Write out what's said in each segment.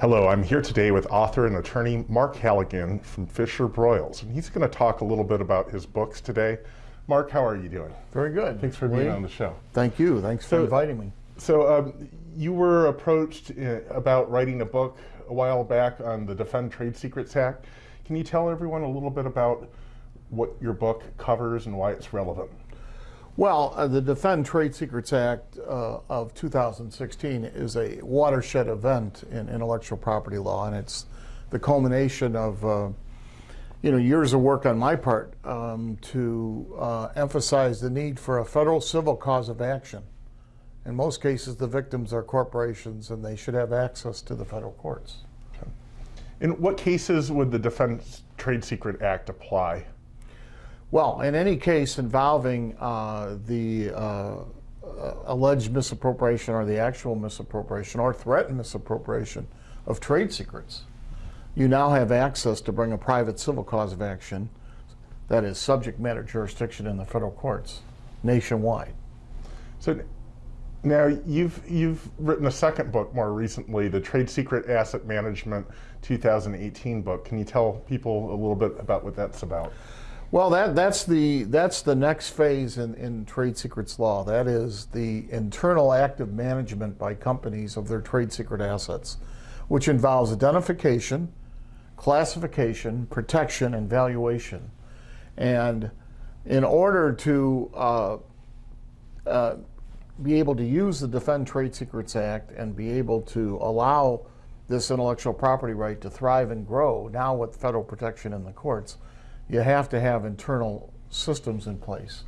Hello, I'm here today with author and attorney Mark Halligan from Fisher Broyles, and he's going to talk a little bit about his books today. Mark, how are you doing? Very good. Thanks for being on the show. Thank you. Thanks for inviting me. So, um, you were approached uh, about writing a book a while back on the Defend Trade Secrets Act. Can you tell everyone a little bit about what your book covers and why it's relevant? Well, uh, the Defend Trade Secrets Act uh, of 2016 is a watershed event in intellectual property law, and it's the culmination of uh, you know years of work on my part um, to uh, emphasize the need for a federal civil cause of action. In most cases, the victims are corporations, and they should have access to the federal courts. In what cases would the Defend Trade Secret Act apply? Well, in any case involving uh, the uh, uh, alleged misappropriation or the actual misappropriation or threatened misappropriation of trade secrets, you now have access to bring a private civil cause of action that is subject matter jurisdiction in the federal courts nationwide. So now you've you've written a second book more recently, the Trade Secret Asset Management 2018 book. Can you tell people a little bit about what that's about? Well, that, that's, the, that's the next phase in, in trade secrets law. That is the internal active management by companies of their trade secret assets, which involves identification, classification, protection, and valuation. And in order to uh, uh, be able to use the Defend Trade Secrets Act and be able to allow this intellectual property right to thrive and grow, now with federal protection in the courts, you have to have internal systems in place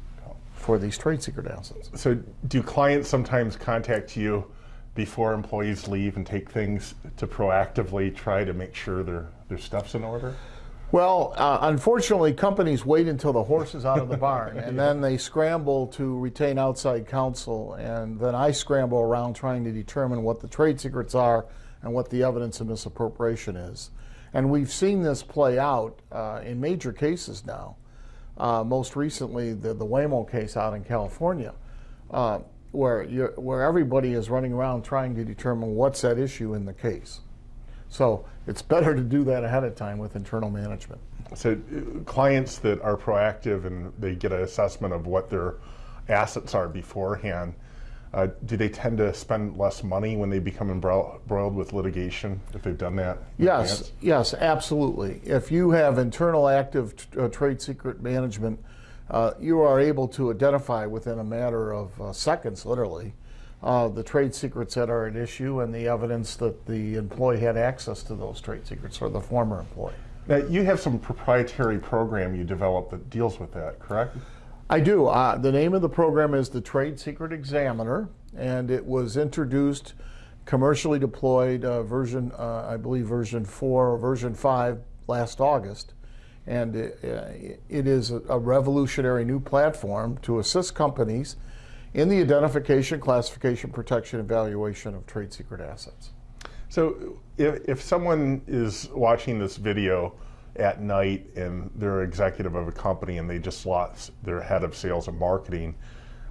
for these trade secret assets. So do clients sometimes contact you before employees leave and take things to proactively try to make sure their their stuff's in order? Well, uh, unfortunately, companies wait until the horse is out of the barn, and then they scramble to retain outside counsel, and then I scramble around trying to determine what the trade secrets are and what the evidence of misappropriation is. And we've seen this play out uh, in major cases now. Uh, most recently, the, the Waymo case out in California, uh, where, where everybody is running around trying to determine what's at issue in the case. So it's better to do that ahead of time with internal management. So uh, clients that are proactive and they get an assessment of what their assets are beforehand, uh, do they tend to spend less money when they become embroiled with litigation if they've done that? Yes, advance? yes, absolutely. If you have internal active uh, trade secret management, uh, you are able to identify within a matter of uh, seconds, literally, uh, the trade secrets that are at issue and the evidence that the employee had access to those trade secrets or the former employee. Now you have some proprietary program you developed that deals with that, correct? I do. Uh, the name of the program is the Trade Secret Examiner, and it was introduced, commercially deployed, uh, version, uh, I believe, version 4 or version 5 last August. And it, uh, it is a, a revolutionary new platform to assist companies in the identification, classification, protection, and valuation of trade secret assets. So if, if someone is watching this video at night and they're executive of a company and they just lost their head of sales and marketing,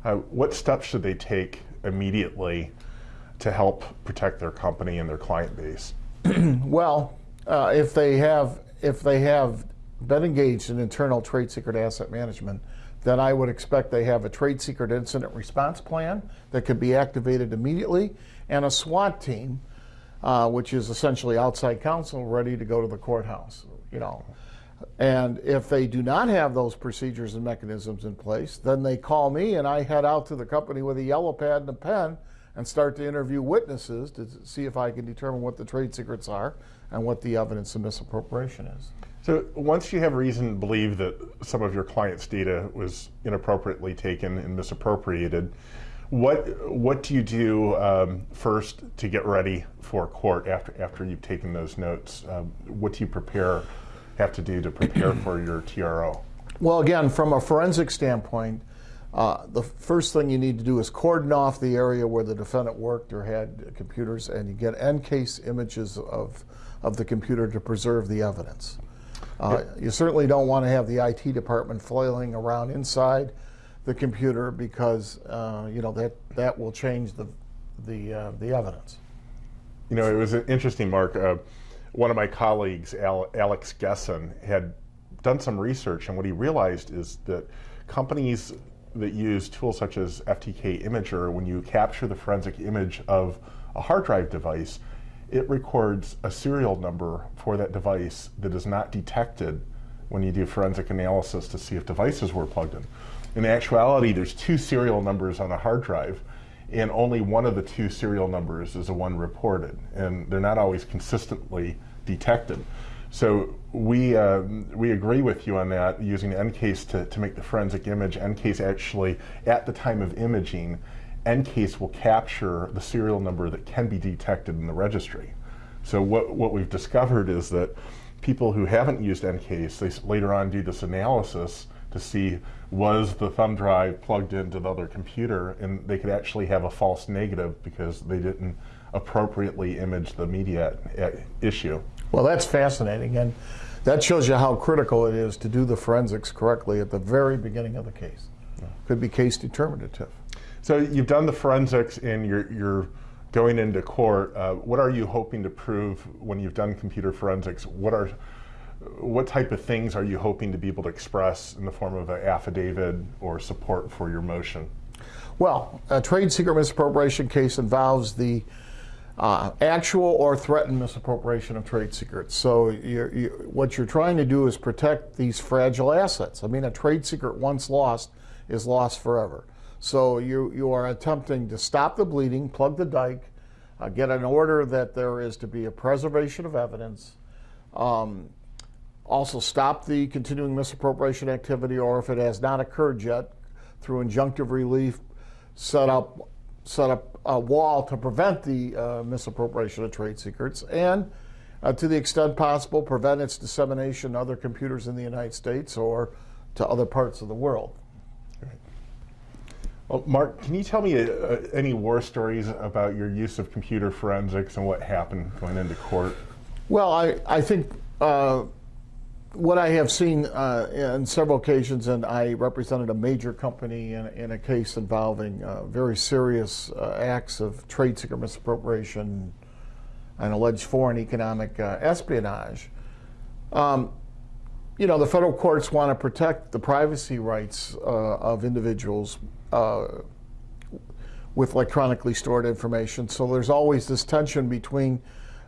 uh, what steps should they take immediately to help protect their company and their client base? Well, uh, if they have if they have been engaged in internal trade secret asset management, then I would expect they have a trade secret incident response plan that could be activated immediately, and a SWAT team, uh, which is essentially outside counsel, ready to go to the courthouse. You know, and if they do not have those procedures and mechanisms in place, then they call me, and I head out to the company with a yellow pad and a pen and start to interview witnesses to see if I can determine what the trade secrets are and what the evidence of misappropriation is. So once you have reason to believe that some of your clients' data was inappropriately taken and misappropriated, what what do you do um, first to get ready for court after after you've taken those notes? Um, what do you prepare have to do to prepare for your TRO? Well, again, from a forensic standpoint, uh, the first thing you need to do is cordon off the area where the defendant worked or had computers, and you get EnCase images of, of the computer to preserve the evidence. Uh, you certainly don't want to have the IT department flailing around inside the computer because uh, you know that that will change the the uh, the evidence. You know, it was an interesting, Mark. Uh, one of my colleagues, Al- Alex Gesson, had done some research, and what he realized is that companies that use tools such as FTK Imager, when you capture the forensic image of a hard drive device, it records a serial number for that device that is not detected when you do forensic analysis to see if devices were plugged in. In actuality, there's two serial numbers on a hard drive, and only one of the two serial numbers is the one reported, and they're not always consistently detected. So we, uh, we agree with you on that, using EnCase to, to make the forensic image. EnCase actually, at the time of imaging, EnCase will capture the serial number that can be detected in the registry. So what, what we've discovered is that people who haven't used EnCase, they later on do this analysis to see was the thumb drive plugged into the other computer, and they could actually have a false negative because they didn't appropriately image the media at issue. Well, that's fascinating, and that shows you how critical it is to do the forensics correctly at the very beginning of the case. Could be case determinative. So you've done the forensics and you're, you're going into court. Uh, what are you hoping to prove when you've done computer forensics? What are what type of things are you hoping to be able to express in the form of an affidavit or support for your motion? Well, a trade secret misappropriation case involves the uh, actual or threatened misappropriation of trade secrets. So you're, you, what you're trying to do is protect these fragile assets. I mean, a trade secret once lost is lost forever. So you, you are attempting to stop the bleeding, plug the dike, uh, get an order that there is to be a preservation of evidence, um, also stop the continuing misappropriation activity, or if it has not occurred yet, through injunctive relief, set up set up a wall to prevent the uh, misappropriation of trade secrets, and uh, to the extent possible, prevent its dissemination to other computers in the United States or to other parts of the world. Well, Mark, can you tell me uh, any war stories about your use of computer forensics and what happened going into court? Well, I, I think uh, what I have seen uh, on several occasions, and I represented a major company in, in a case involving uh, very serious uh, acts of trade secret misappropriation and alleged foreign economic uh, espionage. Um, you know, the federal courts want to protect the privacy rights of individuals uh, with electronically stored information. So there's always this tension between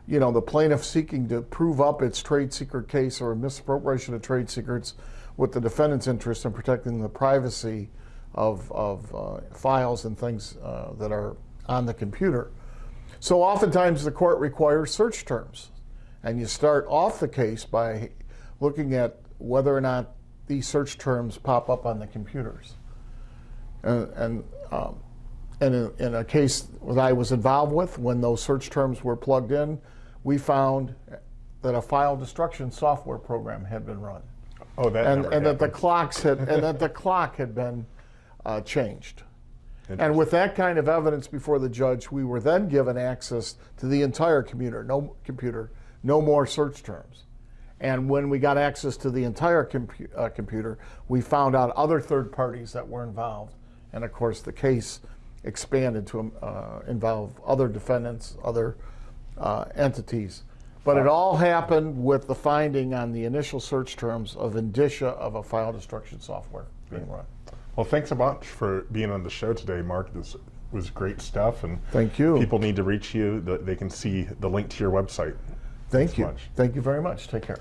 you know, the plaintiff seeking to prove up its trade secret case or misappropriation of trade secrets with the defendant's interest in protecting the privacy of, of uh, files and things uh, that are on the computer. So oftentimes the court requires search terms. And you start off the case by looking at whether or not these search terms pop up on the computers. And, and um, and in, in, a case that I was involved with, when those search terms were plugged in, we found that a file destruction software program had been run. Oh, that and, and that the clocks had and that the clock had been uh, changed. And with that kind of evidence before the judge, we were then given access to the entire computer, no computer, no more search terms. And when we got access to the entire compu uh, computer, we found out other third parties that were involved. And of course, the case expanded to uh, involve other defendants, other uh, entities. But it all happened with the finding on the initial search terms of indicia of a file destruction software being run. Well, thanks a bunch for being on the show today, Mark. This was great stuff, and Thank you. People need to reach you. They can see the link to your website. Thank you. much. Thank you very much. Take care.